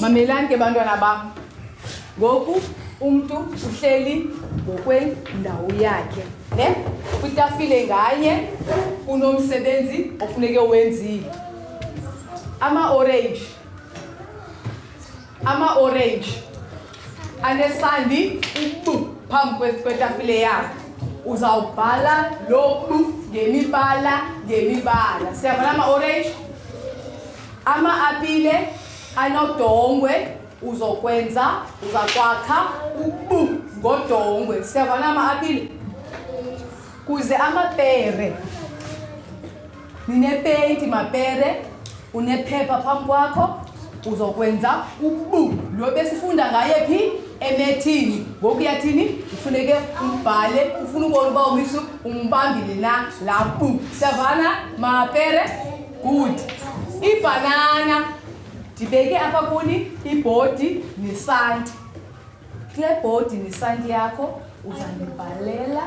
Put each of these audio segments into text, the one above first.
mamelani ke bantwana bam ngoku umntu uhleli ngokwendawo yakhe ne kwitafile nganye kunomsebenzi ofuneke wenzile ama-orange ama-orange anesandi ubu phambi kwetafile yakhe uzawubhala lobu ngemibala ngemibala siyabona ama-orange ama-apile anodongwe uzokwenza uzakwakha ubu ngodongwe siyavana ama-apile kuze amapere ninepenti mapere unephepha phambi kwakho uzokwenza ubu lo besifunda ngaye phi emethini ngoku yathini ufuneke umbhale ufuna ubona uba umisu umbambile na la bu siyavana mapere good ibhanana ndibeke apha kuni ibhodi nesanti kule bhodi nesanti yakho uzandibhalela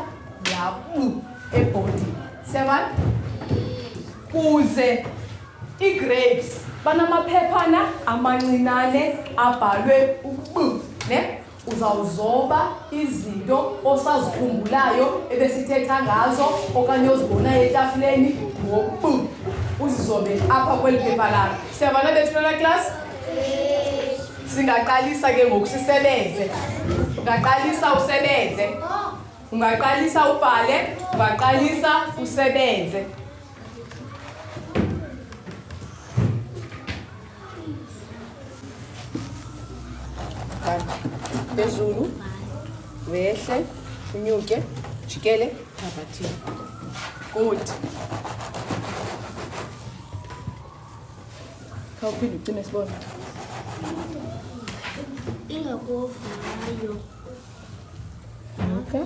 yabu ebhodi siyabana kuze ii-grapes banamaphephana amancinane abhalwe ubu ne uzawuzoba izinto osazikhumbulayo ebesithetha ngazo okanye ozibonayo etafuleni ngobu uzizobe apha kweli phepha lakho siyavana bethulana klasi singaqalisa ke ngoku sisebenze ungaqalisa usebenze ungaqalisa ubhale ungaqalisa usebenze phezulu wehle unyuke jikele phapathini good khawuphinde ucime sibona ingakovayo okay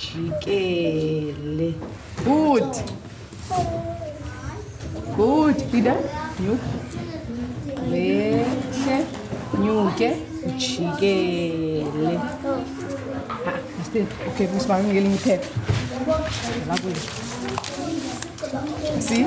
jikele good good pida nyuke wehle nyuke jikele okay musibani ngelinye iphepha lakuyo si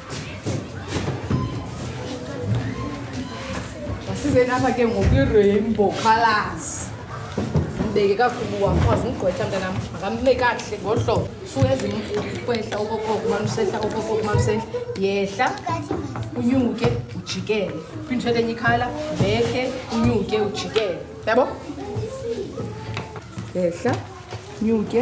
size lapha ke ngokwi-rainbow colors mbeke kakhulu wakwazi umgqwetha mntanam akamle kakuhle ngohlobo suezikwehla okokoko umane usehla okokoko umane usehla yehla unyuke ujikele phinde uthethe enye ikhala mbeke unyuke ujikele yabo yehla nyuke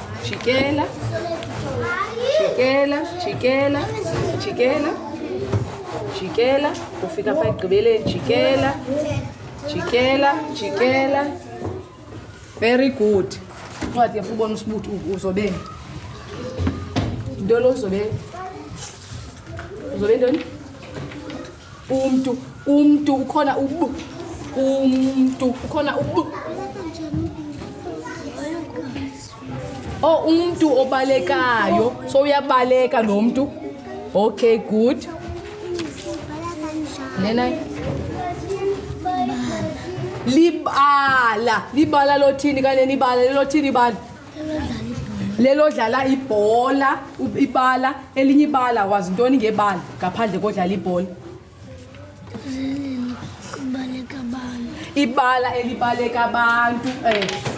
jikela jikela jikela jikela jikela ufika pha egqibeleni jikela jikela jikela very good incwadi yam ubona usibuthi uzobeni into lo uzobe uzobe ntoni umntu umntu ukhona ub umntu ukhona ub o oh, umntu obalekayo so uyabaleka lo mntu okay good lena libala libala lothini kanye nibala lelothini ibala lelo dlala ibhola ibala elinye ibala wazi ntoni ngebala ngaphandle kodlala ibhola ibala elibaleka abantu eh.